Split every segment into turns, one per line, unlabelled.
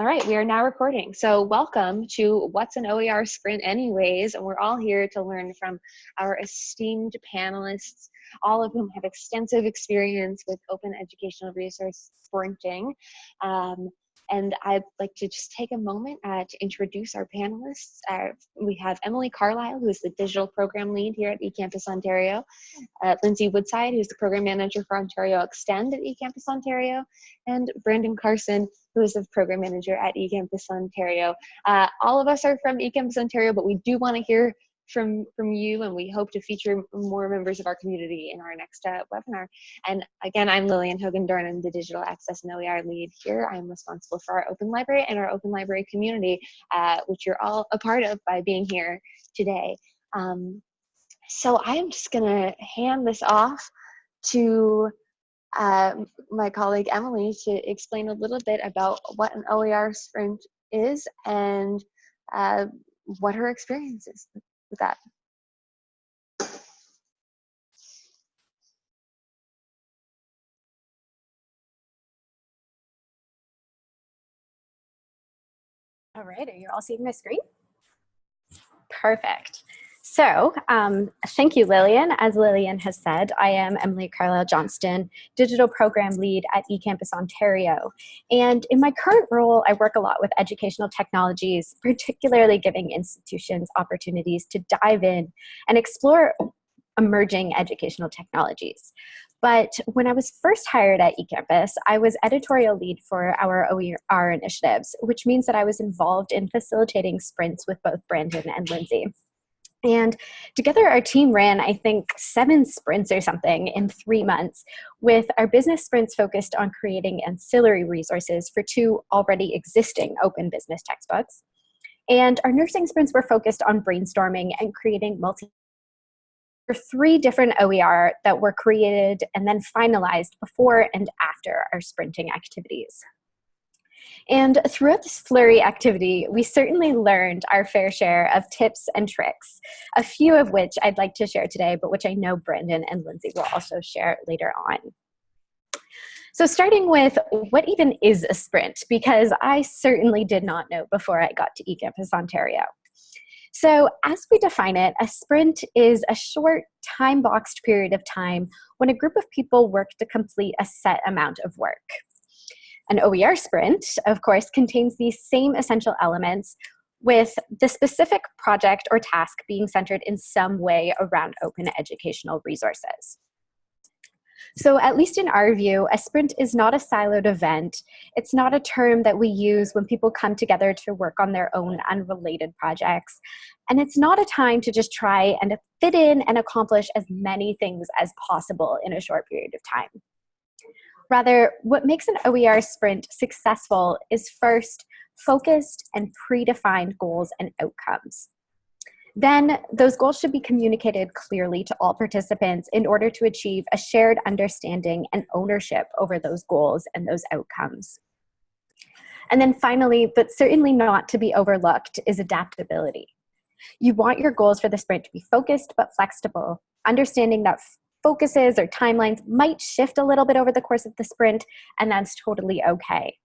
All right, we are now recording. So welcome to What's an OER Sprint Anyways, and we're all here to learn from our esteemed panelists, all of whom have extensive experience with open educational resource sprinting. Um, and I'd like to just take a moment uh, to introduce our panelists. Uh, we have Emily Carlisle, who is the digital program lead here at eCampus Ontario, uh, Lindsay Woodside, who's the program manager for Ontario Extend at eCampus Ontario, and Brandon Carson, who is the program manager at eCampus Ontario. Uh, all of us are from eCampus Ontario, but we do want to hear from from you and we hope to feature more members of our community in our next uh, webinar. And again i'm lillian hogan-dorn i'm the digital access and oer lead here. I'm responsible for our open library and our open library community uh, which you're all a part of by being here today. Um, so i'm just going to hand this off to uh, my colleague Emily to explain a little bit about what an OER sprint is and uh, what her experience is that.
All right, are you all seeing my screen? Perfect. So um, thank you, Lillian. As Lillian has said, I am Emily Carlisle Johnston, Digital Program Lead at eCampus Ontario. And in my current role, I work a lot with educational technologies, particularly giving institutions opportunities to dive in and explore emerging educational technologies. But when I was first hired at eCampus, I was editorial lead for our OER initiatives, which means that I was involved in facilitating sprints with both Brandon and Lindsay. And together our team ran, I think, seven sprints or something in three months, with our business sprints focused on creating ancillary resources for two already existing open business textbooks. And our nursing sprints were focused on brainstorming and creating multi three different OER that were created and then finalized before and after our sprinting activities. And throughout this flurry activity, we certainly learned our fair share of tips and tricks, a few of which I'd like to share today, but which I know Brandon and Lindsay will also share later on. So starting with what even is a sprint? Because I certainly did not know before I got to eCampus Ontario. So as we define it, a sprint is a short time-boxed period of time when a group of people work to complete a set amount of work. An OER sprint, of course, contains these same essential elements with the specific project or task being centered in some way around open educational resources. So at least in our view, a sprint is not a siloed event. It's not a term that we use when people come together to work on their own unrelated projects. And it's not a time to just try and fit in and accomplish as many things as possible in a short period of time. Rather, what makes an OER sprint successful is first, focused and predefined goals and outcomes. Then those goals should be communicated clearly to all participants in order to achieve a shared understanding and ownership over those goals and those outcomes. And then finally, but certainly not to be overlooked, is adaptability. You want your goals for the sprint to be focused but flexible, understanding that focuses or timelines might shift a little bit over the course of the sprint, and that's totally okay.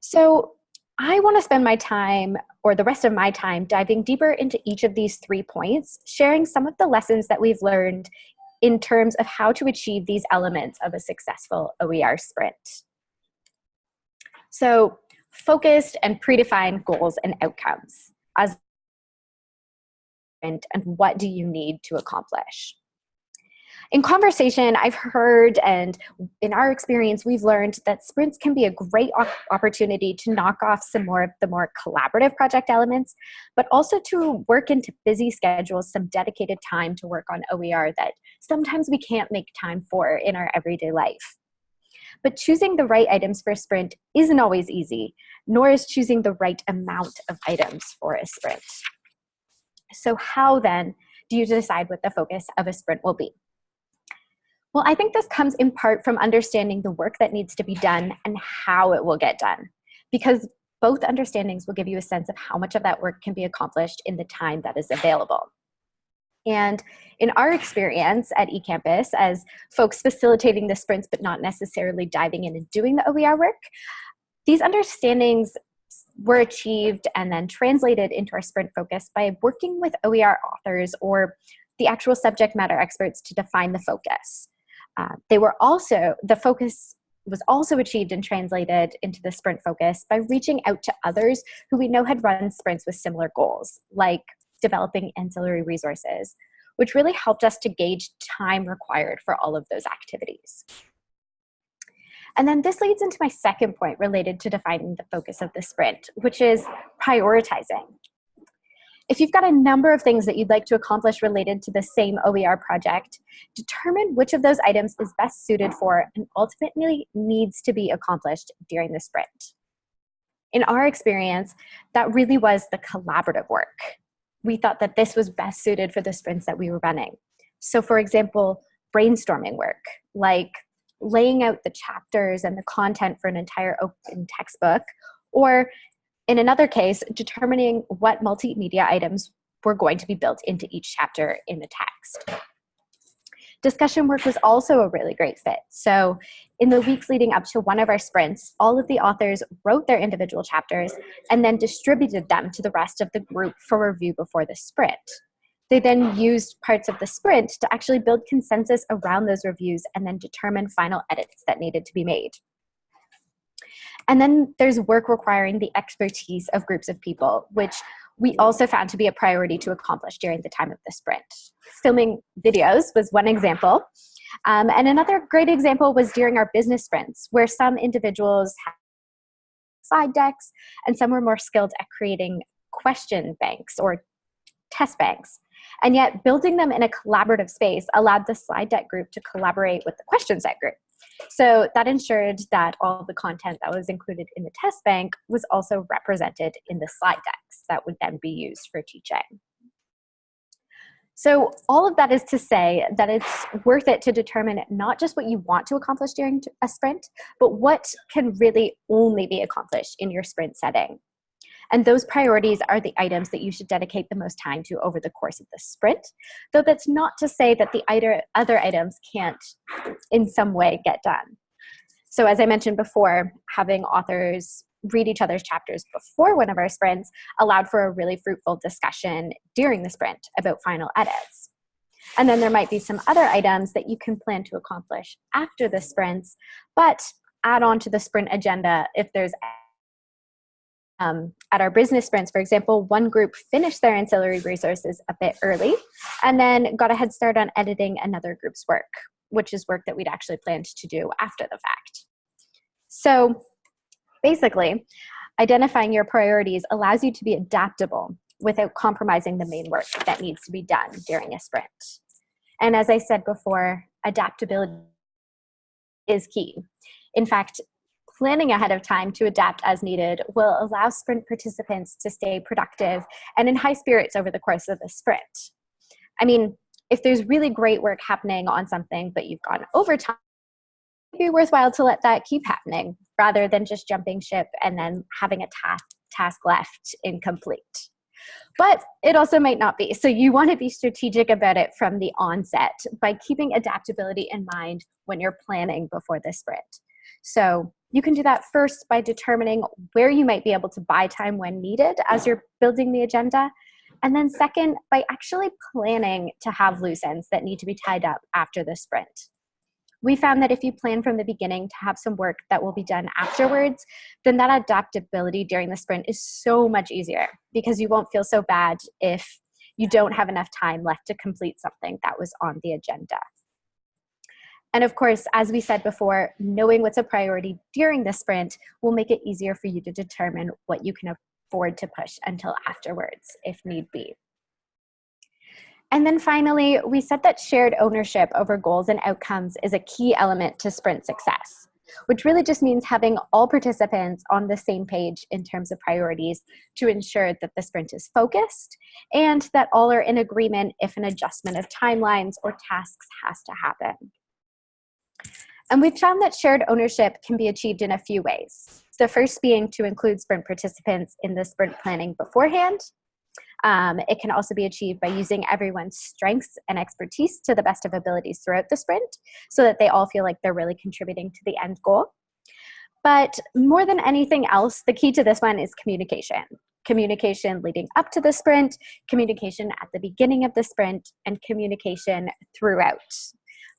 So I want to spend my time, or the rest of my time, diving deeper into each of these three points, sharing some of the lessons that we've learned in terms of how to achieve these elements of a successful OER sprint. So focused and predefined goals and outcomes as and what do you need to accomplish? In conversation, I've heard and in our experience, we've learned that sprints can be a great opportunity to knock off some more of the more collaborative project elements, but also to work into busy schedules some dedicated time to work on OER that sometimes we can't make time for in our everyday life. But choosing the right items for a sprint isn't always easy, nor is choosing the right amount of items for a sprint. So how then do you decide what the focus of a sprint will be? Well, I think this comes in part from understanding the work that needs to be done and how it will get done. Because both understandings will give you a sense of how much of that work can be accomplished in the time that is available. And in our experience at eCampus, as folks facilitating the sprints but not necessarily diving in and doing the OER work, These understandings were achieved and then translated into our sprint focus by working with OER authors or the actual subject matter experts to define the focus. Uh, they were also, the focus was also achieved and translated into the sprint focus by reaching out to others who we know had run sprints with similar goals, like developing ancillary resources, which really helped us to gauge time required for all of those activities. And then this leads into my second point related to defining the focus of the sprint, which is prioritizing. If you've got a number of things that you'd like to accomplish related to the same OER project, determine which of those items is best suited for and ultimately needs to be accomplished during the sprint. In our experience, that really was the collaborative work. We thought that this was best suited for the sprints that we were running. So for example, brainstorming work, like laying out the chapters and the content for an entire open textbook, or in another case, determining what multimedia items were going to be built into each chapter in the text. Discussion work was also a really great fit. So in the weeks leading up to one of our sprints, all of the authors wrote their individual chapters and then distributed them to the rest of the group for review before the sprint. They then used parts of the sprint to actually build consensus around those reviews and then determine final edits that needed to be made. And then there's work requiring the expertise of groups of people, which we also found to be a priority to accomplish during the time of the sprint. Filming videos was one example. Um, and another great example was during our business sprints, where some individuals had slide decks and some were more skilled at creating question banks or test banks. And yet building them in a collaborative space allowed the slide deck group to collaborate with the question set group. So that ensured that all the content that was included in the test bank was also represented in the slide decks that would then be used for teaching. So all of that is to say that it's worth it to determine not just what you want to accomplish during a sprint, but what can really only be accomplished in your sprint setting. And those priorities are the items that you should dedicate the most time to over the course of the sprint, though that's not to say that the other items can't in some way get done. So as I mentioned before, having authors read each other's chapters before one of our sprints allowed for a really fruitful discussion during the sprint about final edits. And then there might be some other items that you can plan to accomplish after the sprints, but add on to the sprint agenda if there's um, at our business sprints, for example, one group finished their ancillary resources a bit early and then got a head start on editing another group's work, which is work that we'd actually planned to do after the fact. So basically, identifying your priorities allows you to be adaptable without compromising the main work that needs to be done during a sprint. And as I said before, adaptability is key. In fact, planning ahead of time to adapt as needed will allow sprint participants to stay productive and in high spirits over the course of the sprint. I mean, if there's really great work happening on something, but you've gone overtime, it'd be worthwhile to let that keep happening rather than just jumping ship and then having a task, task left incomplete. But it also might not be. So you want to be strategic about it from the onset by keeping adaptability in mind when you're planning before the sprint. So you can do that first by determining where you might be able to buy time when needed as you're building the agenda. And then second, by actually planning to have loose ends that need to be tied up after the sprint. We found that if you plan from the beginning to have some work that will be done afterwards, then that adaptability during the sprint is so much easier because you won't feel so bad if you don't have enough time left to complete something that was on the agenda. And of course, as we said before, knowing what's a priority during the sprint will make it easier for you to determine what you can afford to push until afterwards, if need be. And then finally, we said that shared ownership over goals and outcomes is a key element to sprint success, which really just means having all participants on the same page in terms of priorities to ensure that the sprint is focused and that all are in agreement if an adjustment of timelines or tasks has to happen. And we've found that shared ownership can be achieved in a few ways. The first being to include sprint participants in the sprint planning beforehand. Um, it can also be achieved by using everyone's strengths and expertise to the best of abilities throughout the sprint so that they all feel like they're really contributing to the end goal. But more than anything else, the key to this one is communication. Communication leading up to the sprint, communication at the beginning of the sprint, and communication throughout.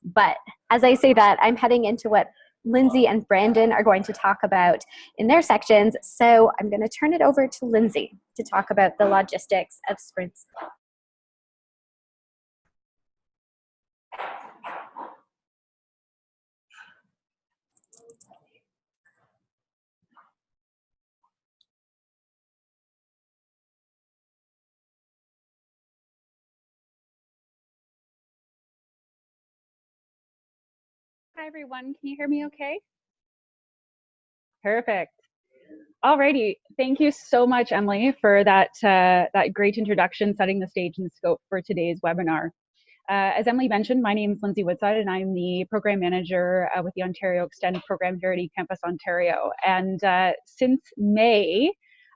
But as I say that, I'm heading into what Lindsay and Brandon are going to talk about in their sections. So I'm going to turn it over to Lindsay to talk about the logistics of sprints.
Hi, everyone. Can you hear me okay? Perfect. Alrighty, thank you so much, Emily, for that, uh, that great introduction, setting the stage and scope for today's webinar. Uh, as Emily mentioned, my name is Lindsay Woodside, and I'm the program manager uh, with the Ontario Extend program here at eCampus Ontario. And uh, since May,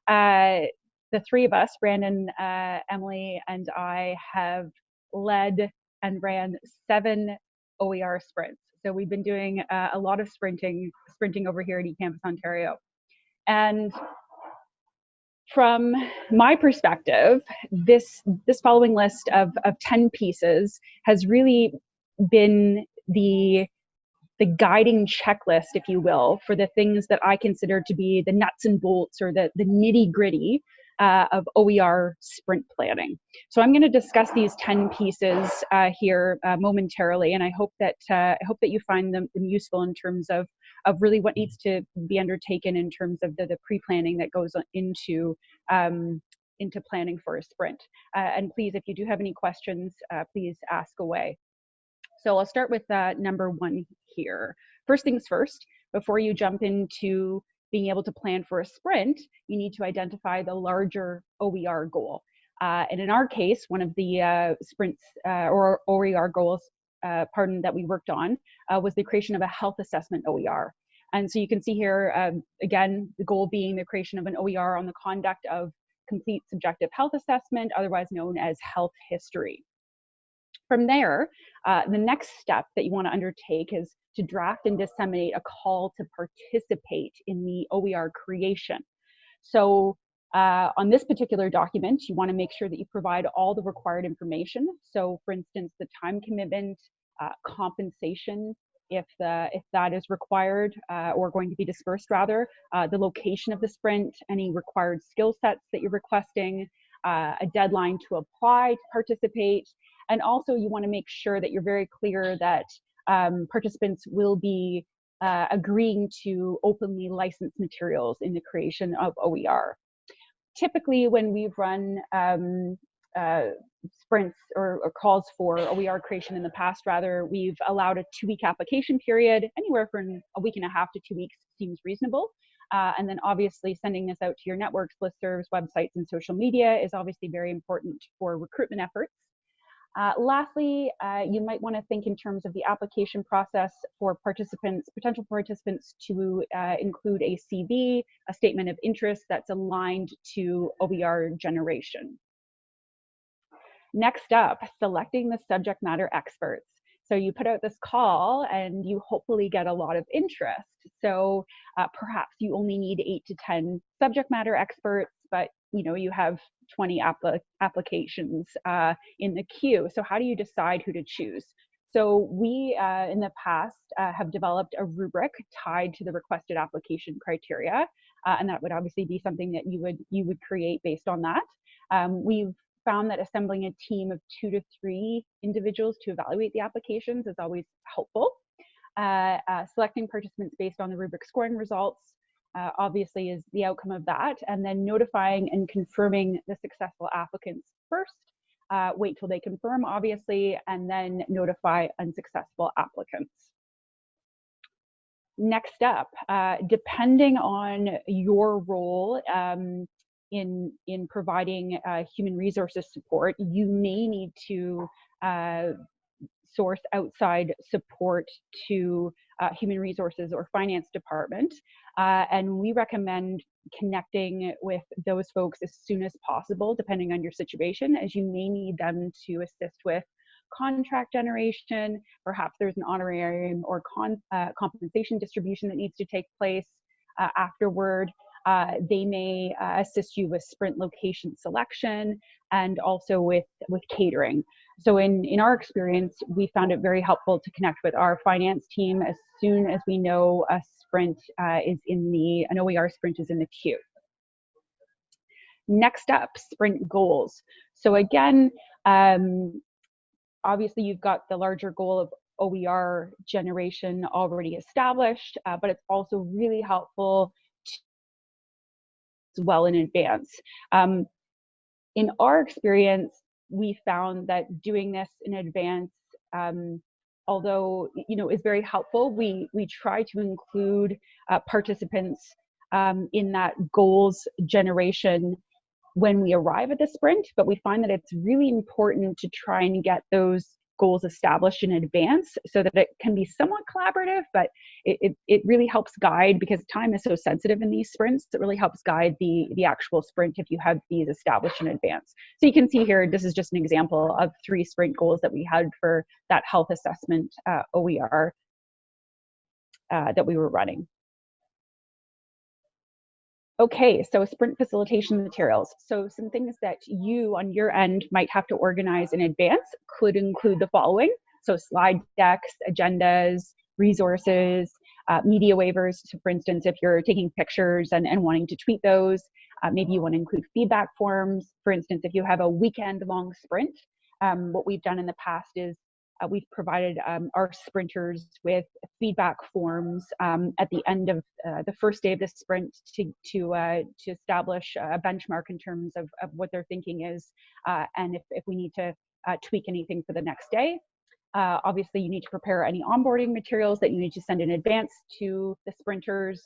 uh, the three of us, Brandon, uh, Emily, and I, have led and ran seven OER sprints. So we've been doing uh, a lot of sprinting, sprinting over here at eCampus Ontario. And from my perspective, this this following list of, of 10 pieces has really been the the guiding checklist, if you will, for the things that I consider to be the nuts and bolts or the, the nitty gritty uh, of OER sprint planning. So I'm going to discuss these 10 pieces uh, here uh, momentarily, and I hope that uh, I hope that you find them, them, useful in terms of of really what needs to be undertaken in terms of the, the pre-planning that goes into um, into planning for a sprint. Uh, and please, if you do have any questions, uh, please ask away. So I'll start with number one here. First things first, before you jump into being able to plan for a sprint, you need to identify the larger OER goal. Uh, and in our case, one of the uh, sprints uh, or OER goals, uh, pardon, that we worked on uh, was the creation of a health assessment OER. And so you can see here, um, again, the goal being the creation of an OER on the conduct of complete subjective health assessment, otherwise known as health history. From there, uh, the next step that you want to undertake is to draft and disseminate a call to participate in the OER creation. So uh, on this particular document, you want to make sure that you provide all the required information. So for instance, the time commitment, uh, compensation, if the if that is required uh, or going to be dispersed rather, uh, the location of the sprint, any required skill sets that you're requesting, uh, a deadline to apply to participate, and also you want to make sure that you're very clear that um, participants will be uh, agreeing to openly licensed materials in the creation of OER. Typically, when we've run um, uh, sprints or, or, calls for OER creation in the past, rather, we've allowed a two-week application period. Anywhere from a week and a half to two weeks seems reasonable. Uh, and then obviously sending this out to your networks, listservs, websites, and social media is obviously very important for recruitment efforts. Uh, lastly, uh, you might want to think in terms of the application process for participants, potential participants to uh, include a CV, a statement of interest that's aligned to OER generation. Next up, selecting the subject matter experts. So you put out this call and you hopefully get a lot of interest. So uh, perhaps you only need eight to 10 subject matter experts, but you know you have 20 apl applications uh, in the queue. So how do you decide who to choose? So we, uh, in the past, uh, have developed a rubric tied to the requested application criteria, uh, and that would obviously be something that you would you would create based on that. Um, we've found that assembling a team of two to three individuals to evaluate the applications is always helpful. Uh, uh, selecting participants based on the rubric scoring results uh, obviously is the outcome of that, and then notifying and confirming the successful applicants first. Uh, wait till they confirm, obviously, and then notify unsuccessful applicants. Next up, uh, depending on your role um, in, in providing uh, human resources support, you may need to uh, source outside support to uh, human resources or finance department. Uh, and we recommend connecting with those folks as soon as possible, depending on your situation, as you may need them to assist with contract generation. Perhaps there's an honorarium or con, uh, compensation distribution that needs to take place. uh, afterward. Uh, they may uh, assist you with sprint location selection and also with, with catering. So in, in our experience, we found it very helpful to connect with our finance team as soon as we know a sprint uh, is in the, an OER sprint is in the queue. Next up, sprint goals. So again, um, obviously you've got the larger goal of OER generation already established, uh, but it's also really helpful to. well in advance. Um, in our experience, we found that doing this in advance, um, although you know is very helpful, we we try to include uh, participants um, in that goals generation when we arrive at the sprint. But we find that it's really important to try and get those goals established in advance so that it can be somewhat collaborative, but it, it, it, really helps guide because time is so sensitive in these sprints. It really helps guide the, the actual sprint if you have these established in advance. So you can see here, this is just an example of three sprint goals that we had for that health assessment uh, OER uh, that we were running. Okay, so sprint facilitation materials. So some things that you on your end might have to organize in advance could include the following. So slide decks, agendas, resources, uh, media waivers. So for instance, if you're taking pictures and, and wanting to tweet those, uh, maybe you want to include feedback forms. For instance, if you have a weekend long sprint, um, what we've done in the past is uh, we've provided um, our sprinters with feedback forms um, at the end of uh, the first day of the sprint to to uh, to establish a benchmark in terms of, of what their thinking is, uh, and if, if we need to uh, tweak anything for the next day. Uh, obviously, you need to prepare any onboarding materials that you need to send in advance to the sprinters.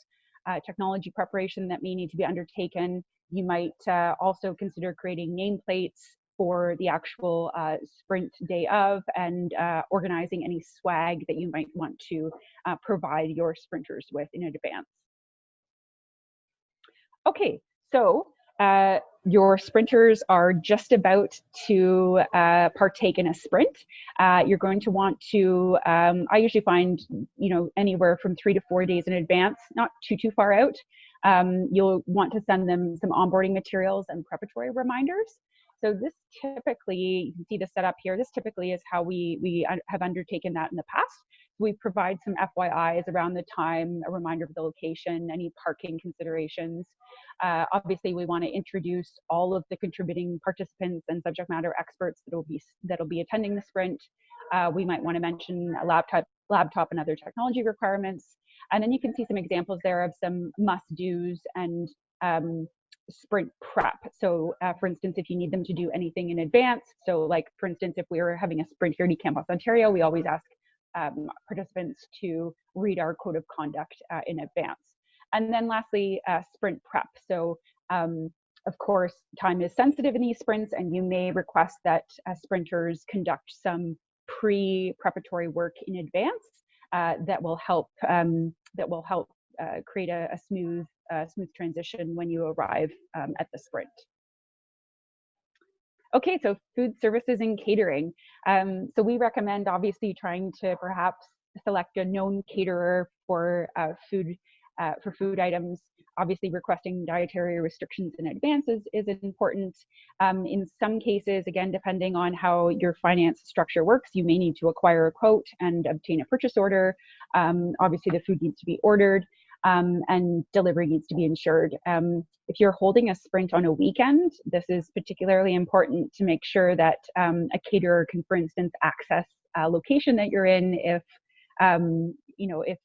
technology preparation that may need to be undertaken. You might also consider creating nameplates for the actual uh, sprint day of and uh, organizing any swag that you might want to uh, provide your sprinters with in advance. Okay, so uh, your sprinters are just about to uh, partake in a sprint. Uh, you're going to want to, um, I usually find, you know, anywhere from three to four days in advance, not too, too far out. Um, you'll want to send them some onboarding materials and preparatory reminders. So this typically, you can see the setup here, this typically is how we, we have undertaken that in the past. We provide some FYIs around the time, a reminder of the location, any parking considerations. Uh, obviously, we want to introduce all of the contributing participants and subject matter experts that will be, that'll be attending the sprint. Uh, we might want to mention a laptop, laptop and other technology requirements. And then you can see some examples there of some must-dos and um, sprint prep. So uh, for instance, if you need them to do anything in advance, so like for instance, if we were having a sprint here at eCampus Ontario, we always ask um, participants to read our code of conduct uh, in advance. And then lastly, uh, sprint prep. So um, of course, time is sensitive in these sprints and you may request that uh, sprinters conduct some pre-preparatory work in advance uh, that will help um, that will help uh, create a, a smooth uh, smooth transition when you arrive um, at the sprint. Okay, so food services and catering. Um, so we recommend obviously trying to perhaps select a known caterer for uh, food uh, for food items. Obviously, requesting dietary restrictions in advance is, is important. Um, in some cases, again, depending on how your finance structure works, you may need to acquire a quote and obtain a purchase order. Um, obviously, the food needs to be ordered um, and delivery needs to be ensured. Um, if you're holding a sprint on a weekend, this is particularly important to make sure that um, a caterer can, for instance, access a location that you're in if, um, you know, if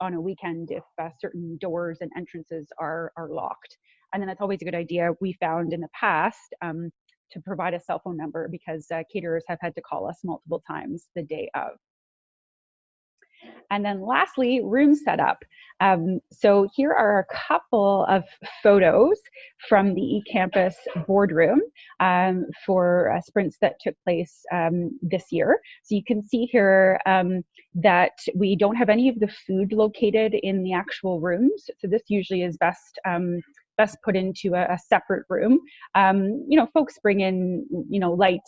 on a weekend, if uh, certain doors and entrances are, are locked. And then that's always a good idea. We found in the past um, to provide a cell phone number because uh, caterers have had to call us multiple times the day of. And then lastly, room setup. Um, so here are a couple of photos from the eCampus boardroom um, for uh, sprints that took place um, this year. So you can see here um, that we don't have any of the food located in the actual rooms. So this usually is best um, best put into a, a separate room. Um, you know, folks bring in, you know, light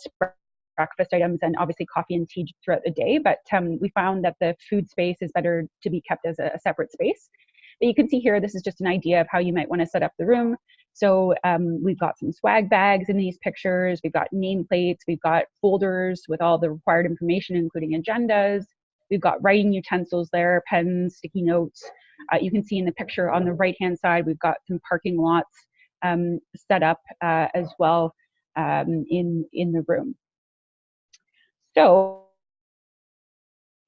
breakfast items and obviously coffee and tea throughout the day. But um, we found that the food space is better to be kept as a, a separate space. But you can see here, this is just an idea of how you might want to set up the room. So um, we've got some swag bags in these pictures. We've got nameplates. We've got folders with all the required information, including agendas. We've got writing utensils there, pens, sticky notes. Uh, you can see in the picture on the right-hand side, we've got some parking lots um, set up uh, as well um, in, in the room. So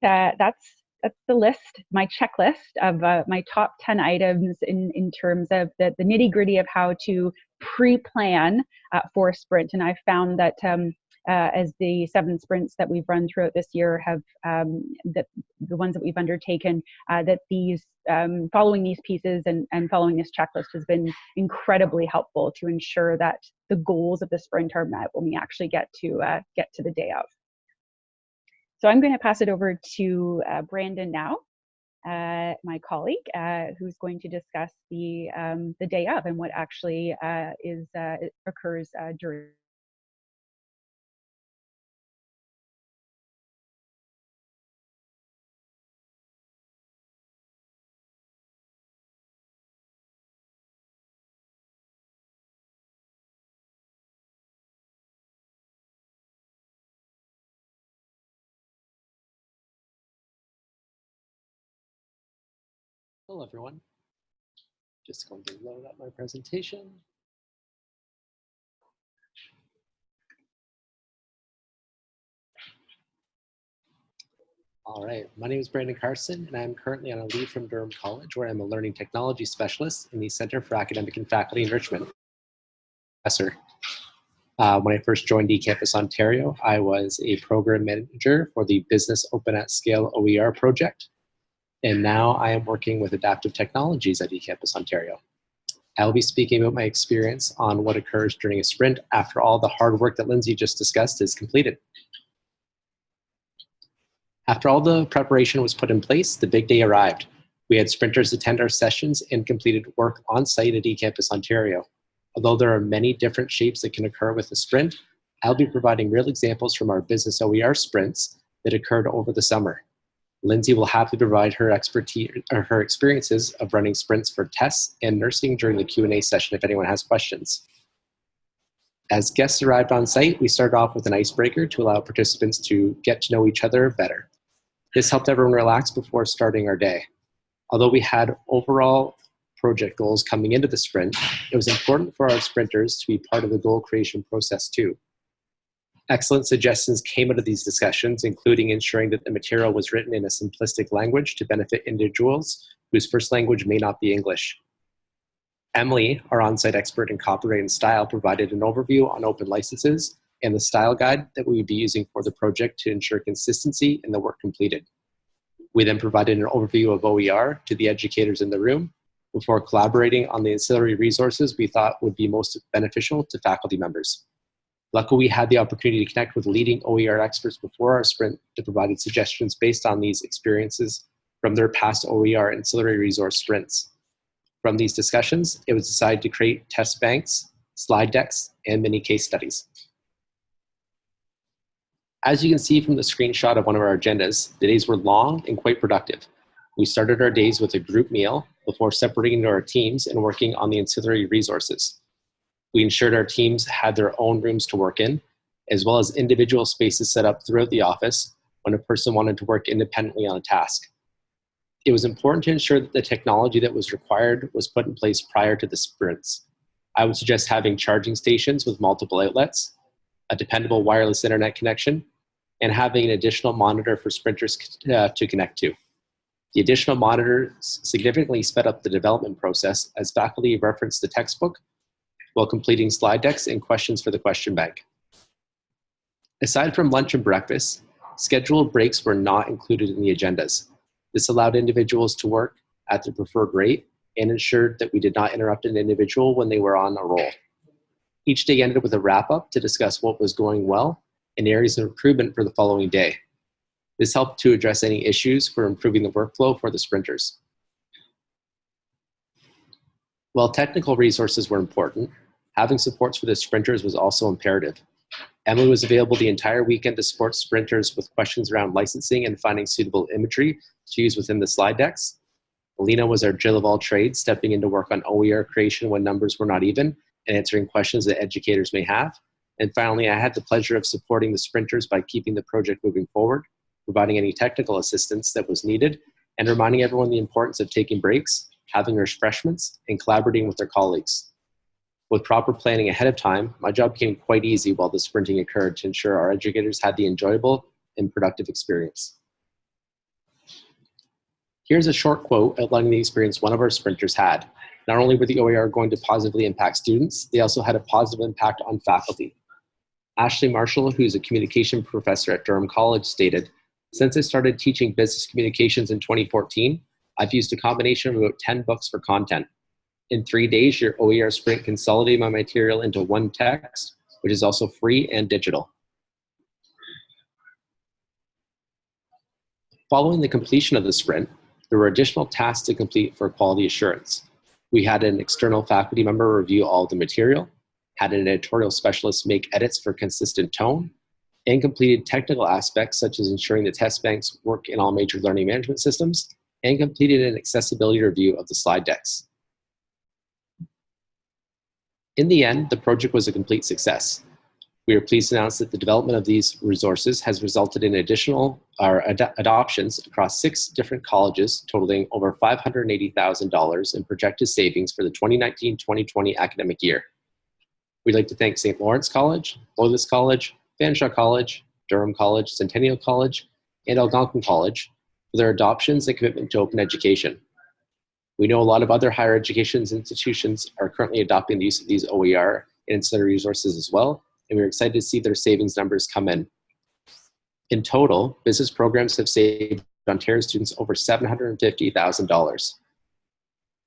uh, that's that's the list, my checklist of uh, my top 10 items in, in terms of the, the nitty gritty of how to pre-plan uh, for a sprint. And I found that um, uh, as the seven sprints that we've run throughout this year have um, that the ones that we've undertaken uh, that these um, following these pieces and, and following this checklist has been incredibly helpful to ensure that the goals of the sprint are met when we actually get to uh, get to the day of. So I'm going to pass it over to uh, Brandon now, uh, my colleague, uh, who's going to discuss the um, the day of and what actually uh, is uh, occurs uh, during.
Hello, everyone. Just going to load up my presentation. All right, my name is Brandon Carson, and I'm currently on a leave from Durham College, where I'm a learning technology specialist in the Center for Academic and Faculty Enrichment. Professor. Uh, when I first joined eCampus Ontario, I was a program manager for the Business Open at Scale OER project, and now I am working with adaptive technologies at eCampus Ontario. I'll be speaking about my experience on what occurs during a sprint after all the hard work that Lindsay just discussed is completed. After all the preparation was put in place, the big day arrived. We had sprinters attend our sessions and completed work on site at eCampus Ontario. Although there are many different shapes that can occur with a sprint, I'll be providing real examples from our business OER sprints that occurred over the summer. Lindsay will happily provide her expertise or her experiences of running sprints for tests and nursing during the Q&A session if anyone has questions. As guests arrived on site, we started off with an icebreaker to allow participants to get to know each other better. This helped everyone relax before starting our day. Although we had overall project goals coming into the sprint, it was important for our sprinters to be part of the goal creation process too. Excellent suggestions came out of these discussions, including ensuring that the material was written in a simplistic language to benefit individuals whose first language may not be English. Emily, our on-site expert in copyright and style, provided an overview on open licenses and the style guide that we would be using for the project to ensure consistency in the work completed. We then provided an overview of OER to the educators in the room before collaborating on the ancillary resources we thought would be most beneficial to faculty members. Luckily, we had the opportunity to connect with leading OER experts before our sprint to provide suggestions based on these experiences from their past OER ancillary resource sprints. From these discussions, it was decided to create test banks, slide decks, and mini case studies. As you can see from the screenshot of one of our agendas, the days were long and quite productive. We started our days with a group meal before separating into our teams and working on the ancillary resources. We ensured our teams had their own rooms to work in, as well as individual spaces set up throughout the office when a person wanted to work independently on a task. It was important to ensure that the technology that was required was put in place prior to the sprints. I would suggest having charging stations with multiple outlets, a dependable wireless internet connection, and having an additional monitor for sprinters uh, to connect to. The additional monitors significantly sped up the development process as faculty referenced the textbook while completing slide decks and questions for the question bank. Aside from lunch and breakfast, scheduled breaks were not included in the agendas. This allowed individuals to work at their preferred rate and ensured that we did not interrupt an individual when they were on a roll. Each day ended with a wrap up to discuss what was going well and areas of improvement for the following day. This helped to address any issues for improving the workflow for the sprinters. While technical resources were important, having supports for the sprinters was also imperative. Emily was available the entire weekend to support sprinters with questions around licensing and finding suitable imagery to use within the slide decks. Alina was our Jill of all trades, stepping in to work on OER creation when numbers were not even and answering questions that educators may have. And finally, I had the pleasure of supporting the sprinters by keeping the project moving forward, providing any technical assistance that was needed, and reminding everyone the importance of taking breaks, having refreshments, and collaborating with their colleagues. With proper planning ahead of time, my job became quite easy while the sprinting occurred to ensure our educators had the enjoyable and productive experience. Here's a short quote outlining the experience one of our sprinters had. Not only were the OER going to positively impact students, they also had a positive impact on faculty. Ashley Marshall, who's a communication professor at Durham College, stated, Since I started teaching business communications in 2014, I've used a combination of about 10 books for content. In three days, your OER sprint consolidated my material into one text, which is also free and digital. Following the completion of the sprint, there were additional tasks to complete for quality assurance. We had an external faculty member review all the material, had an editorial specialist make edits for consistent tone, and completed technical aspects such as ensuring the test banks work in all major learning management systems, and completed an accessibility review of the slide decks. In the end, the project was a complete success. We are pleased to announce that the development of these resources has resulted in additional our ad adoptions across six different colleges, totaling over $580,000 in projected savings for the 2019-2020 academic year. We'd like to thank St. Lawrence College, Loyalist College, Fanshawe College, Durham College, Centennial College, and Algonquin College for their adoptions and commitment to open education. We know a lot of other higher education institutions are currently adopting the use of these OER and ancillary resources as well, and we're excited to see their savings numbers come in. In total, business programs have saved Ontario students over $750,000.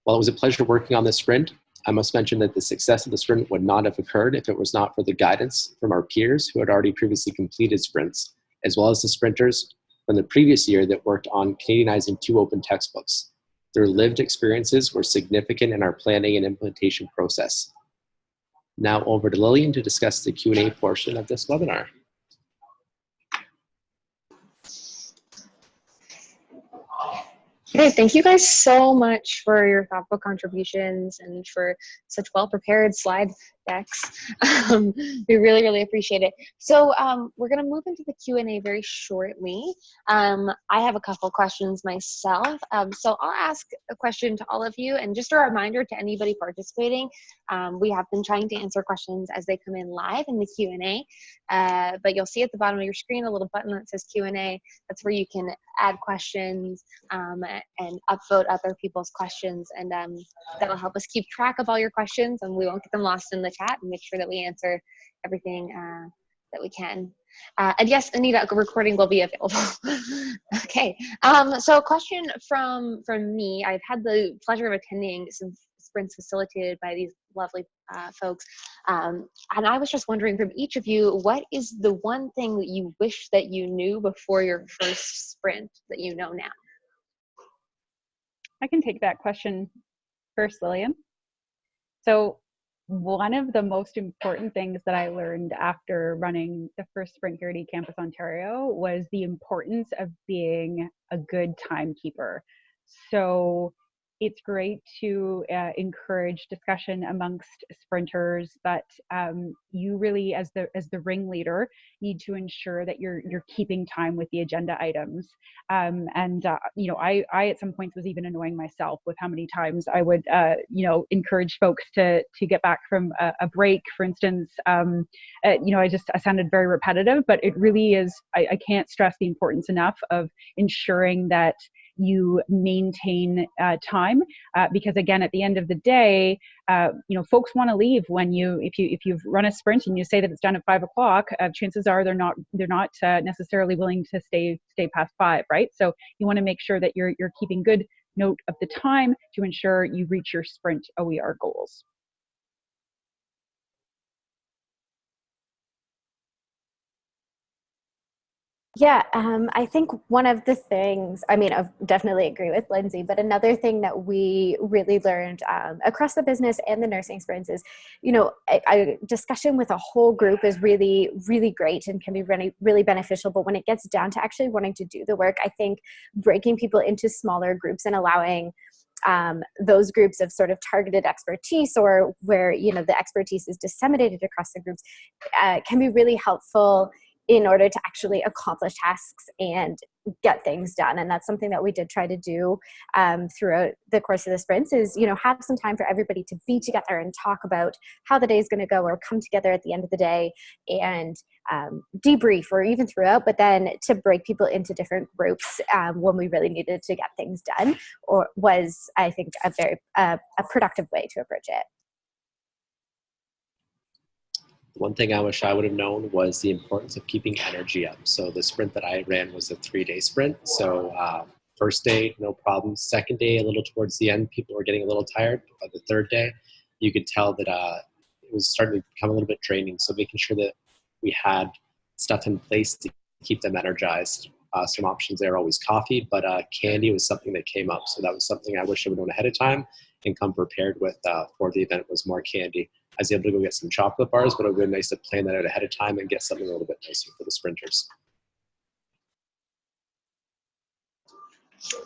While it was a pleasure working on this sprint, I must mention that the success of the sprint would not have occurred if it was not for the guidance from our peers who had already previously completed sprints, as well as the sprinters from the previous year that worked on Canadianizing two open textbooks. Their lived experiences were significant in our planning and implementation process. Now over to Lillian to discuss the Q&A portion of this webinar.
Okay, thank you guys so much for your thoughtful contributions and for such well-prepared slide decks. Um, we really, really appreciate it. So um, we're gonna move into the Q&A very shortly. Um, I have a couple questions myself. Um, so I'll ask a question to all of you and just a reminder to anybody participating, um, we have been trying to answer questions as they come in live in the Q&A, uh, but you'll see at the bottom of your screen a little button that says Q&A. That's where you can add questions um, and upvote other people's questions and that'll help us keep track of all your questions and we won't get them lost in the chat and make sure that we answer everything uh, that we can. Uh, and yes, Anita, a recording will be available. okay, um, so a question from, from me. I've had the pleasure of attending some sprints facilitated by these lovely uh, folks. Um, and I was just wondering from each of you, what is the one thing that you wish that you knew before your first sprint that you know now?
I can take that question first, Lillian. So one of the most important things that I learned after running the first Sprint here Campus Ontario was the importance of being a good timekeeper. So it's great to uh, encourage discussion amongst sprinters, but um, you really, as the as the ringleader, need to ensure that you're you're keeping time with the agenda items. Um, and uh, you know, I I at some points was even annoying myself with how many times I would uh, you know encourage folks to to get back from a, a break, for instance. Um, uh, you know, I just I sounded very repetitive, but it really is. I, I can't stress the importance enough of ensuring that you maintain uh, time uh, because again at the end of the day uh, you know folks want to leave when you if you if you've run a sprint and you say that it's done at five o'clock uh, chances are they're not they're not uh, necessarily willing to stay stay past five right so you want to make sure that you're you're keeping good note of the time to ensure you reach your sprint OER goals.
Yeah, um, I think one of the things, I mean, I definitely agree with Lindsay, but another thing that we really learned um, across the business and the nursing sprints is, you know, a, a, discussion with a whole group is really, really great and can be really, really beneficial. But when it gets down to actually wanting to do the work, I think breaking people into smaller groups and allowing um, those groups of sort of targeted expertise or where you know the expertise is disseminated across the groups uh, can be really helpful in order to actually accomplish tasks and get things done. And that's something that we did try to do um, throughout the course of the sprints is you know have some time for everybody to be together and talk about how the day is going to go or come together at the end of the day and um, debrief or even throughout but then to break people into different groups um, when we really needed to get things done or was i think a very uh, a productive way to approach it
One thing I wish I would have known was the importance of keeping energy up. So the sprint that I ran was a three-day sprint. So uh, first day, no problem. Second day, a little towards the end, people were getting a little tired. But by the third day, you could tell that uh, it was starting to become a little bit draining. So making sure that we had stuff in place to keep them energized. Uh, some options there always coffee, but uh, candy was something that came up. So that was something I wish I would have known ahead of time and come prepared with uh, for the event was more candy. I was able to go get some chocolate bars, but it would been nice to plan that out ahead of time and get something a little bit nicer for the sprinters.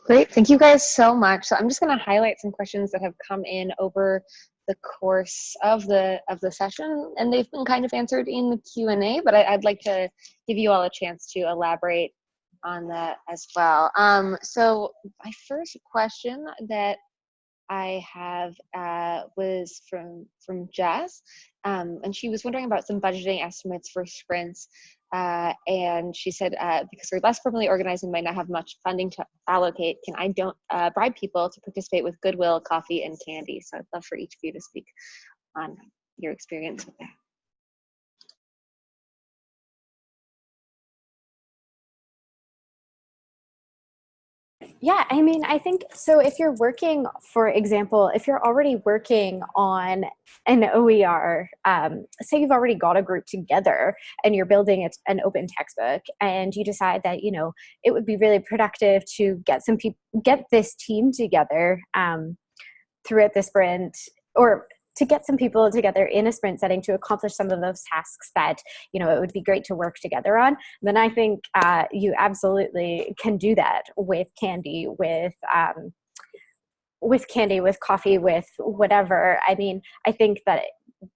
Great, thank you guys so much. So I'm just going to highlight some questions that have come in over the course of the of the session, and they've been kind of answered in the Q and A. But I, would like to give you all a chance to elaborate on that as well. Um, so my first question that I have uh, was from from Jess, um, and she was wondering about some budgeting estimates for sprints. Uh, and she said, uh, because we're less formally organized and might not have much funding to allocate, can I don't uh, bribe people to participate with goodwill, coffee, and candy? So I'd love for each of you to speak on your experience with that.
Yeah, I mean, I think so. If you're working, for example, if you're already working on an OER, um, say you've already got a group together and you're building an open textbook, and you decide that you know it would be really productive to get some people, get this team together um, throughout the sprint, or to get some people together in a sprint setting to accomplish some of those tasks that you know it would be great to work together on then i think uh, you absolutely can do that with candy with um, with candy with coffee with whatever. I mean i think that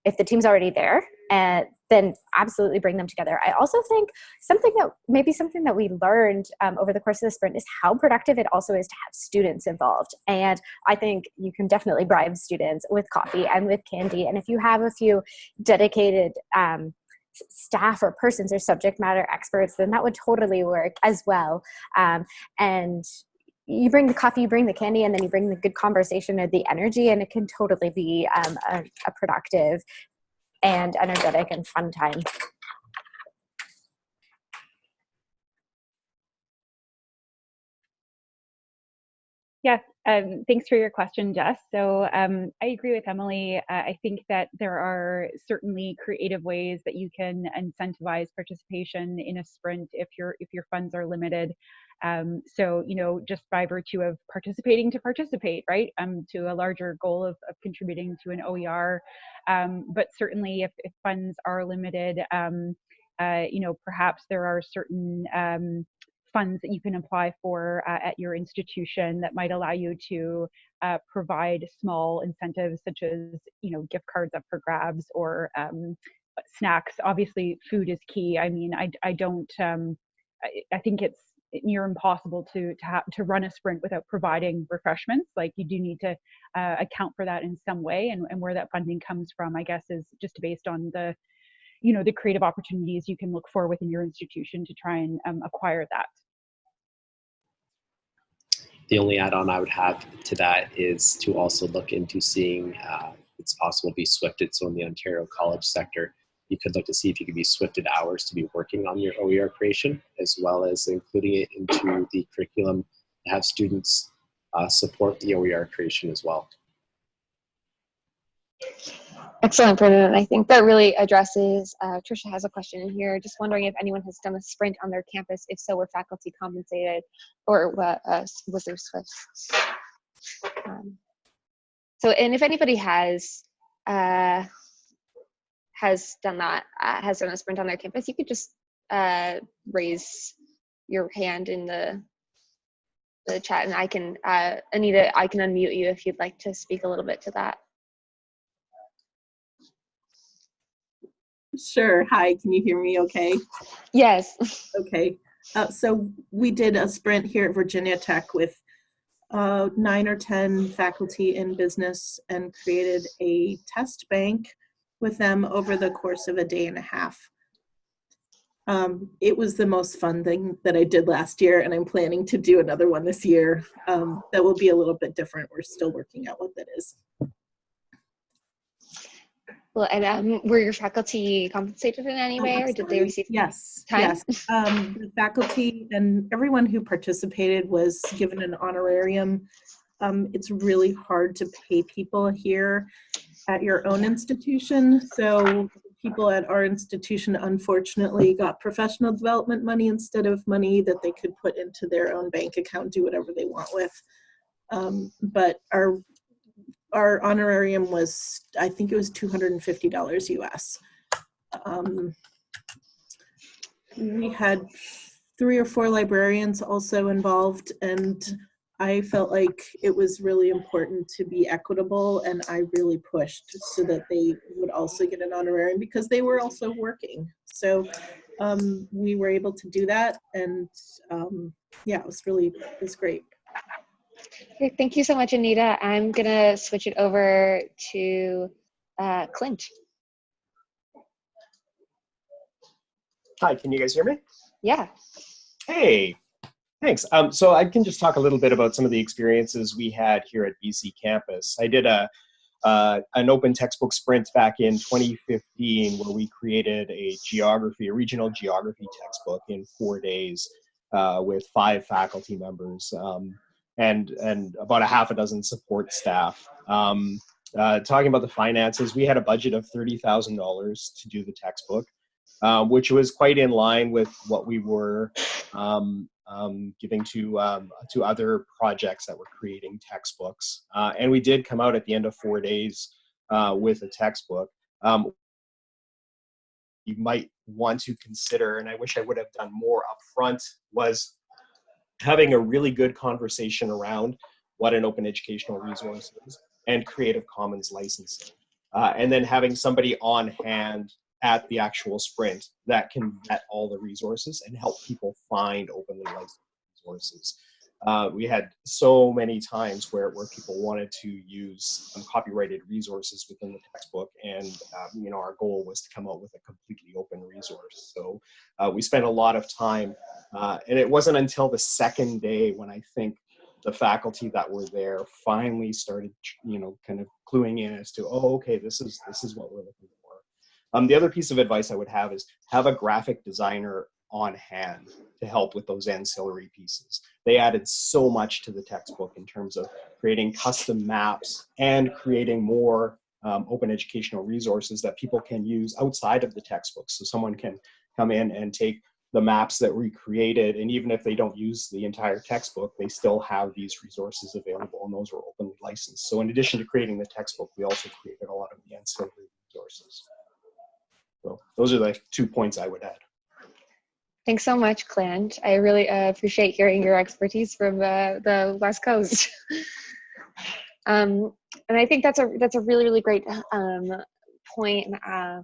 if the team's already there and then absolutely bring them together. I also think something that maybe something that we learned um, over the course of the sprint is how productive it also is to have students involved. And I think you can definitely bribe students with coffee and with candy. And if you have a few dedicated um, staff or persons or subject matter experts, then that would totally work as well. Um, and you bring the coffee, you bring the candy, and then you bring the good conversation or the energy, and it can totally be um, a, a productive and energetic and fun time.
Yeah, um, thanks for your question, Jess. So um, I agree with Emily. Uh, I think that there are certainly creative ways that you can incentivize participation in a sprint if your if your funds are limited. Um, so you know, just by virtue of participating to participate, right, um, to a larger goal of, of contributing to an OER. Um, but certainly, if, if funds are limited, um, uh, you know, perhaps there are certain um, funds that you can apply for uh, at your institution that might allow you to uh, provide small incentives such as you know gift cards up for grabs or um, snacks obviously food is key i mean i, I don't um, I, I, think it's near impossible to to have to run a sprint without providing refreshments like you do need to uh, account for that in some way and, and where that funding comes from i guess is just based on the you know the creative opportunities you can look for within your institution to try and um, acquire that
the only add-on I would have to that is to also look into seeing uh, it's possible to be swifted. So in the Ontario college sector, you could look to see if you could be swifted hours to be working on your OER creation, as well as including it into the curriculum to have students uh, support the OER creation as well.
Excellent, Brendan. I think that really addresses, uh, Trisha has a question in here, just wondering if anyone has done a sprint on their campus. If so, were faculty compensated or uh, was there SWIFT? Um, so, and if anybody has uh, has done that, uh, has done a sprint on their campus, you could just uh, raise your hand in the the chat, and I can, uh, Anita, I can unmute you if you'd like to speak a little bit to that.
Sure. Hi, can you hear me okay?
Yes.
Okay. Uh, so we did a sprint here at Virginia Tech with uh, nine or 10 faculty in business and created a test bank with them over the course of a day and a half. Um, it was the most fun thing that I did last year, and I'm planning to do another one this year. Um, that will be a little bit different. We're still working out what that is.
Well, and um, were your faculty compensated in any
Oh,
way, or did they receive?
Yes,
time?
yes. Um, the faculty and everyone who participated was given an honorarium. Um, it's really hard to pay people here at your own institution. So people at our institution unfortunately got professional development money instead of money that they could put into their own bank account, do whatever they want with. Um, but our our honorarium was, I think it was $250 US. Um, we had three or four librarians also involved and I felt like it was really important to be equitable and I really pushed so that they would also get an honorarium because they were also working. So um, we were able to do that and um, yeah, it was really, it was great.
Okay, thank you so much, Anita. I'm gonna switch it over to uh, Clint.
Hi, can you guys hear me?
Yeah.
Hey, thanks. Um, so I can just talk a little bit about some of the experiences we had here at BCcampus. I did a uh, an open textbook sprint back in 2015 where we created a geography, a regional geography textbook in four days uh, with five faculty members um, and and about a half a dozen support staff. Um, uh, talking about the finances, we had a budget of thirty thousand dollars to do the textbook um, which was quite in line with what we were um, um, giving to um, to other projects that were creating textbooks. Uh, and we did come out at the end of four days uh, with a textbook. Um, you might want to consider, and I wish I would have done more upfront, was having a really good conversation around what an open educational resource is and Creative Commons licensing. Uh, and then having somebody on hand at the actual sprint that can vet all the resources and help people find openly licensed resources. Uh, we had so many times where, where people wanted to use copyrighted resources within the textbook and um, you know our goal was to come up with a completely open resource so uh, we spent a lot of time uh, and it wasn't until the second day when i think the faculty that were there finally started you know kind of cluing in as to oh okay this is this is what we're looking for um, the other piece of advice I would have is have a graphic designer on hand to help with those ancillary pieces. They added so much to the textbook in terms of creating custom maps and creating more um, open educational resources that people can use outside of the textbook. So someone can come in and take the maps that we created, and even if they don't use the entire textbook, they still have these resources available, and those were openly licensed. So in addition to creating the textbook, we also created a lot of the ancillary resources. Those are the two points I would add.
Thanks so much, Clint. I really uh, appreciate hearing your expertise from uh, the West Coast. um, and I think that's a that's a really really great um, point. Uh,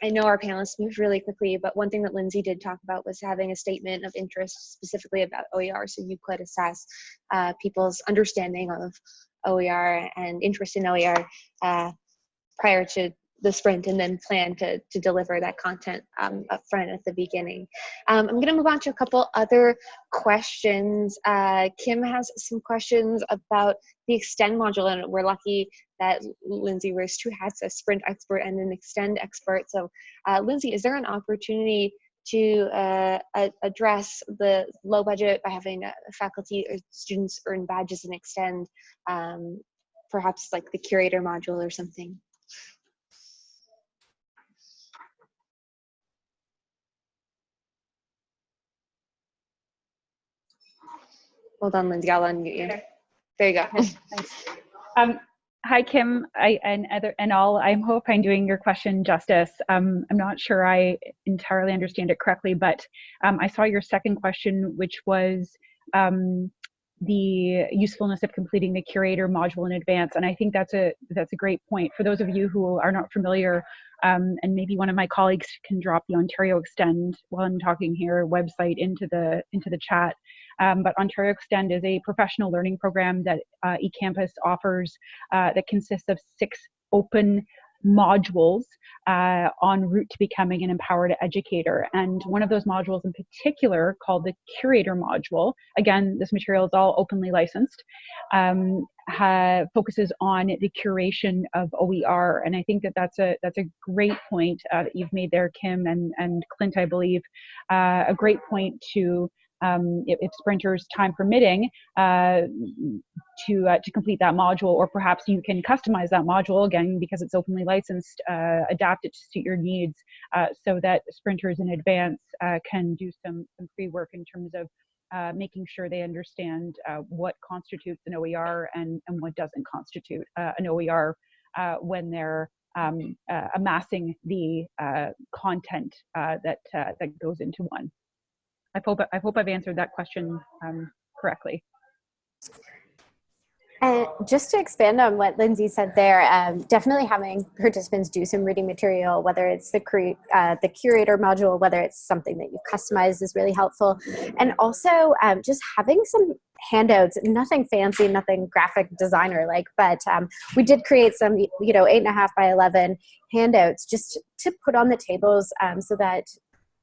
I know our panelists moved really quickly, but one thing that Lindsay did talk about was having a statement of interest specifically about OER, so you could assess uh, people's understanding of OER and interest in OER uh, prior to the sprint and then plan to, to deliver that content um, up front at the beginning. Um, I'm going to move on to a couple other questions. Uh, Kim has some questions about the extend module and we're lucky that Lindsay wears two hats, a sprint expert and an extend expert. So uh, Lindsay, is there an opportunity to uh, address the low budget by having uh, faculty or students earn badges and extend um, perhaps like the curator module or something? Hold on, Lindsay, I'll unmute you. There you go.
Thanks. Um, hi, Kim I, and other and all. I hope I'm doing your question justice. Um, I'm not sure I entirely understand it correctly, but um, I saw your second question, which was um, the usefulness of completing the curator module in advance. And I think that's a that's a great point. For those of you who are not familiar, um, and maybe one of my colleagues can drop the Ontario Extend while I'm talking here website into the into the chat. Um, but Ontario Extend is a professional learning program that uh, eCampus offers uh, that consists of six open modules uh, route to becoming an empowered educator. And one of those modules in particular, called the Curator module, again, this material is all openly licensed, um, focuses on the curation of OER. And I think that that's a that's a great point uh, that you've made there, Kim and and Clint, I believe, uh, a great point to um, if, if, sprinters time permitting uh, to uh, to complete that module or perhaps you can customize that module again because it's openly licensed uh, adapt it to suit your needs uh, so that sprinters in advance uh, can do some some free work in terms of uh, making sure they understand what constitutes an OER and, and what doesn't constitute an OER when they're um, amassing the content that that goes into one. I hope I hope I've answered that question um, correctly.
And just to expand on what Lindsay said there, um, definitely having participants do some reading material, whether it's the, uh, the curator module, whether it's something that you've customized is really helpful. And also um, just having some handouts, nothing fancy, nothing graphic designer like, but um, we did create some, you know, eight and a half by 11 handouts just to put on the tables um, so that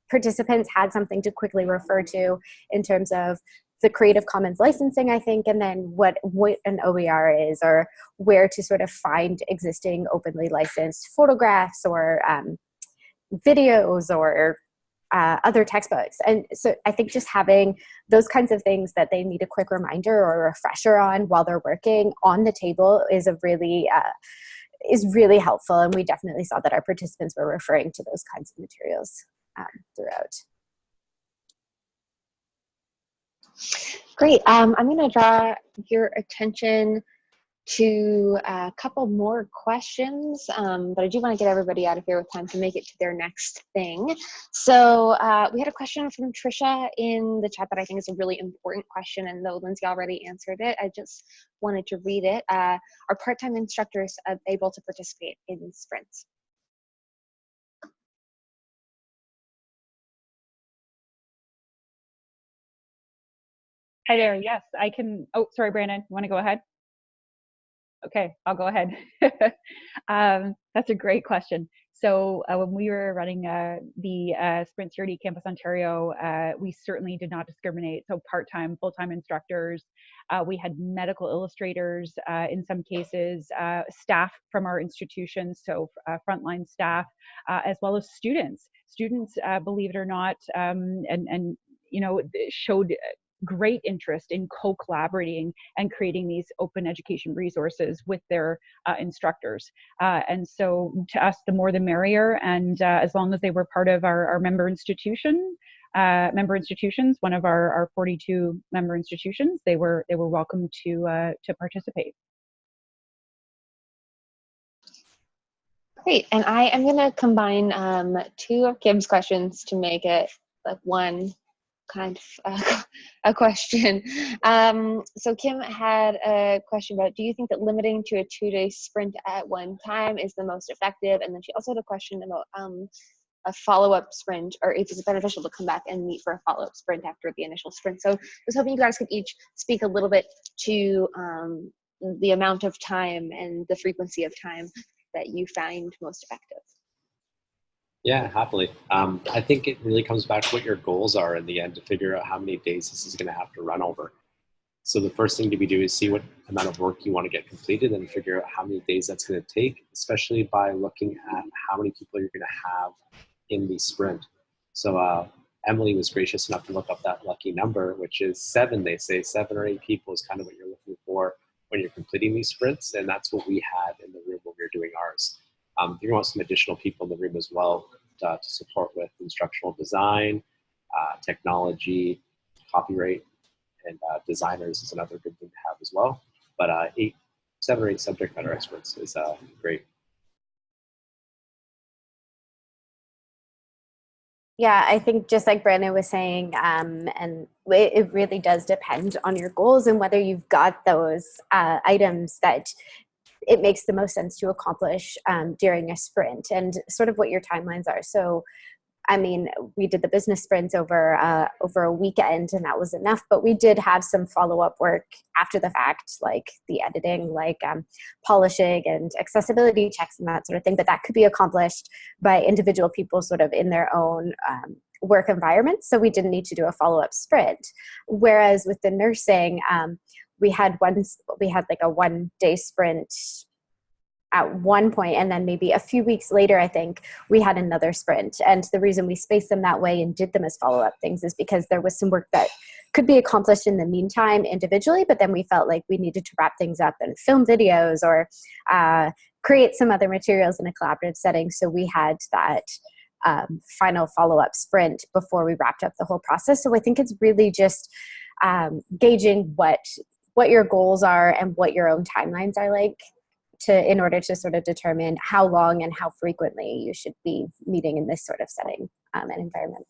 participants had something to quickly refer to in terms of the Creative Commons licensing, I think, and then what, what an OER is or where to sort of find existing openly licensed photographs or um, videos or uh, other textbooks. And so I think just having those kinds of things that they need a quick reminder or refresher on while they're working on the table is a really uh, is really helpful. And we definitely saw that our participants were referring to those kinds of materials um, throughout.
Great. Um, I'm going to draw your attention to a couple more questions, um, but I do want to get everybody out of here with time to make it to their next thing. So uh, we had a question from Trisha in the chat that I think is a really important question, and though Lindsay already answered it, I just wanted to read it. Uh, are part-time instructors able to participate in sprints?
Hi there. Yes, I can. Oh, sorry, Brandon. You want to go ahead? Okay, I'll go ahead. um, that's a great question. So uh, when we were running uh, the uh, Sprint CRD Campus Ontario, uh, we certainly did not discriminate. So part-time, full-time instructors. Uh, we had medical illustrators uh, in some cases, staff from our institutions, so frontline staff, as well as students. Students, believe it or not, um, and and you know showed great interest in co-collaborating and creating these open education resources with their uh, instructors. Uh, and so to us, the more the merrier. And uh, as long as they were part of our, our member institution, uh, member institutions, one of our, our 42 member institutions, they were they were welcome to uh, to participate.
Great, and I am going to combine um, two of Kim's questions to make it like one kind of a question. Um, so Kim had a question about, do you think that limiting to a two-day sprint at one time is the most effective? And then she also had a question about um, a follow-up sprint or if it's beneficial to come back and meet for a follow-up sprint after the initial sprint. So I was hoping you guys could each speak a little bit to um, the amount of time and the frequency of time that you find most effective.
Yeah, happily. Um, I think it really comes back to what your goals are in the end to figure out how many days this is going to have to run over. So the first thing to be do is see what amount of work you want to get completed and figure out how many days that's going to take, especially by looking at how many people you're going to have in the sprint. So uh, Emily was gracious enough to look up that lucky number, which is seven, they say. Seven or eight people is kind of what you're looking for when you're completing these sprints, and that's what we had in the room when we were doing ours. Um, to want some additional people in the room as well uh, to support with instructional design, uh, technology, copyright, and uh, designers is another good thing to have as well. But uh, eight, seven or eight subject matter experts is uh, great.
Yeah, I think just like Brandon was saying, um, and it, really does depend on your goals and whether you've got those uh, items that it makes the most sense to accomplish um, during a sprint and sort of what your timelines are. So I mean, we did the business sprints over uh, over a weekend, and that was enough. But we did have some follow up work after the fact, like the editing, like um, polishing and accessibility checks and that sort of thing. But that could be accomplished by individual people, sort of in their own um, work environment. So we didn't need to do a follow up sprint. Whereas with the nursing, um, we had one we had like a one day sprint at one point and then maybe a few weeks later i think we had another sprint. And the reason we spaced them that way and did them as follow-up things is because there was some work that could be accomplished in the meantime individually but then we felt like we needed to wrap things up and film videos or uh, create some other materials in a collaborative setting. So we had that um, final follow-up sprint before we wrapped up the whole process. So i think it's really just um, gauging what what your goals are and what your own timelines are like to in order to sort of determine how long and how frequently you should be meeting in this sort of setting um, and environment.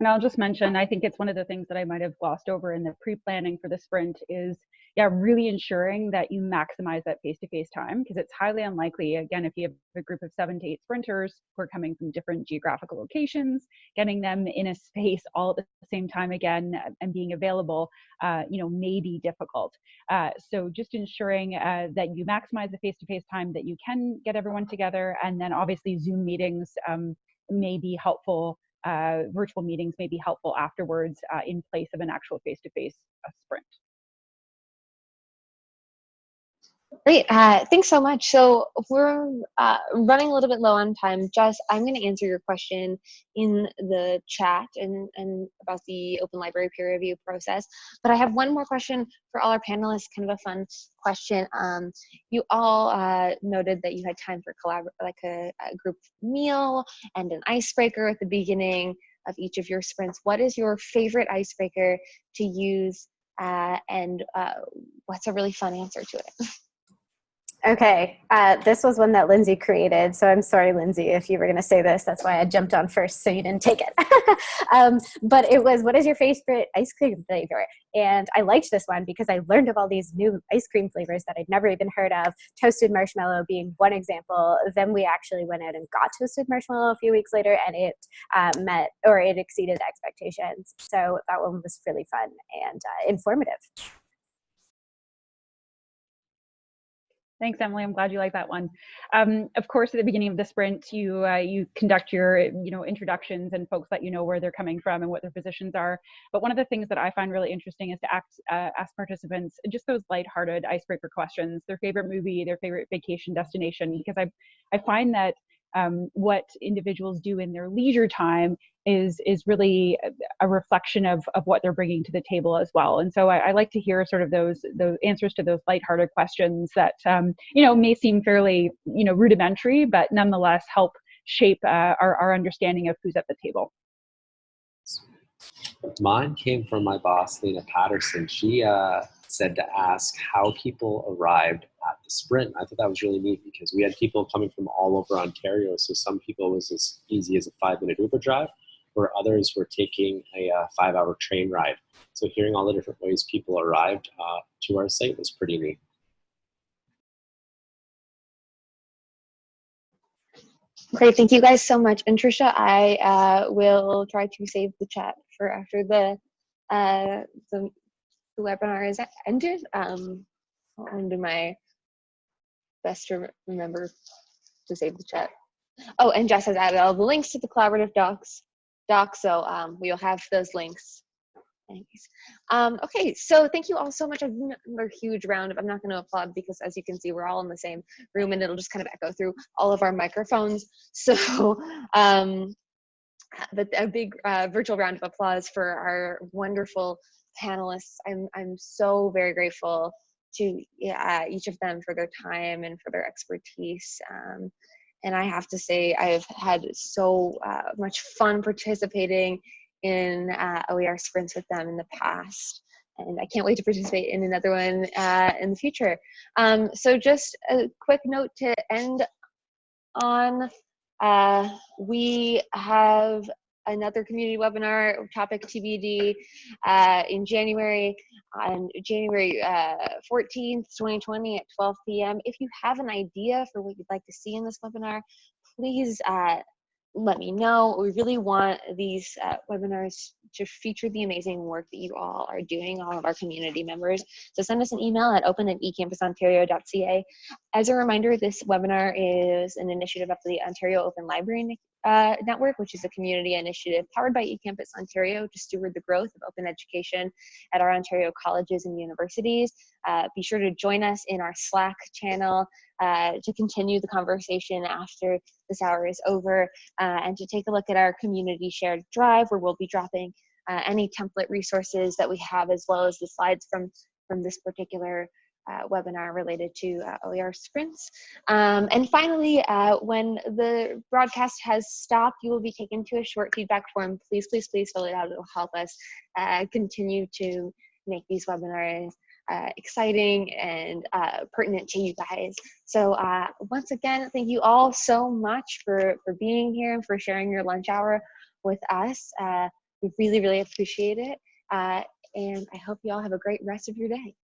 And I'll just mention, I think it's one of the things that I might have glossed over in the pre-planning for the sprint is yeah, really ensuring that you maximize that face-to-face time because it's highly unlikely, again, if you have a group of seven to eight sprinters who are coming from different geographical locations, getting them in a space all at the same time again and being available, uh, you know, may be difficult. Uh, so just ensuring uh, that you maximize the face-to-face time that you can get everyone together, and then obviously Zoom meetings um, may be helpful. Uh, virtual meetings may be helpful afterwards uh, in place of an actual face-to-face -face, sprint.
Great. Uh, thanks so much. So we're uh, running a little bit low on time. Jess, I'm going to answer your question in the chat and, and about the open library peer review process. But I have one more question for all our panelists, kind of a fun question. Um, you all uh, noted that you had time for collab like a, a group meal and an icebreaker at the beginning of each of your sprints. What is your favorite icebreaker to use uh, and uh, what's a really fun answer to it?
Okay, uh, this was one that Lindsay created, so I'm sorry, Lindsay, if you were going to say this. That's why I jumped on first, so you didn't take it. um, but it was, what is your favorite ice cream flavor? And I liked this one because I learned of all these new ice cream flavors that I'd never even heard of, toasted marshmallow being one example. Then we actually went out and got toasted marshmallow a few weeks later, and it uh, met, or it exceeded expectations. So that one was really fun and uh, informative.
Thanks, Emily. I'm glad you like that one. Um, of course, at the beginning of the sprint, you uh, you conduct your you know introductions and folks let you know where they're coming from and what their positions are. But one of the things that I find really interesting is to act, uh, ask participants just those lighthearted icebreaker questions, their favorite movie, their favorite vacation destination, because I I find that um, what individuals do in their leisure time is is really a reflection of of what they're bringing to the table as well. And so I, I like to hear sort of those those answers to those lighthearted questions that um, you know may seem fairly you know rudimentary, but nonetheless help shape uh, our our understanding of who's at the table.
Mine came from my boss, Lena Patterson. She uh, said to ask how people arrived at the sprint. I thought that was really neat because we had people coming from all over Ontario. So some people was as easy as a five minute Uber drive, where others were taking a uh, five hour train ride. So hearing all the different ways people arrived uh, to our site was pretty neat.
Great, thank you guys so much. And Trisha, I uh, will try to save the chat for after the uh, the the webinar is ended. Um, I'll do my best to remember to save the chat. Oh, and Jess has added all the links to the collaborative docs, doc, so um, we'll have those links. Um, okay, so thank you all so much. Another huge round of, I'm not going to applaud because as you can see, we're all in the same room and it'll just kind of echo through all of our microphones. So, um, but a big uh, virtual round of applause for our wonderful panelists. I'm, I'm so very grateful to uh, each of them for their time and for their expertise. Um, and I have to say, I've had so uh, much fun participating in uh, OER sprints with them in the past. And I can't wait to participate in another one uh, in the future. Um, so just a quick note to end on Uh, we have another community webinar topic TBD uh, in January on January uh, 14th, 2020 at 12 p.m. If you have an idea for what you'd like to see in this webinar, please uh, let me know. We really want these uh, webinars to feature the amazing work that you all are doing, all of our community members. So send us an email at open at ecampusontario.ca. As a reminder, this webinar is an initiative of the Ontario Open Library uh, Network, which is a community initiative powered by eCampus Ontario to steward the growth of open education at our Ontario colleges and universities. Uh, be sure to join us in our Slack channel uh, to continue the conversation after this hour is over uh, and to take a look at our community shared drive where we'll be dropping uh, any template resources that we have as well as the slides from, from this particular uh, webinar related to uh, OER sprints. Um, and finally, uh, when the broadcast has stopped, you will be taken to a short feedback form. Please, please, please fill it out. It will help us uh, continue to make these webinars uh, exciting and uh, pertinent to you guys. So once again, thank you all so much for, for being here and for sharing your lunch hour with us. We really, really appreciate it. And I hope you all have a great rest of your day.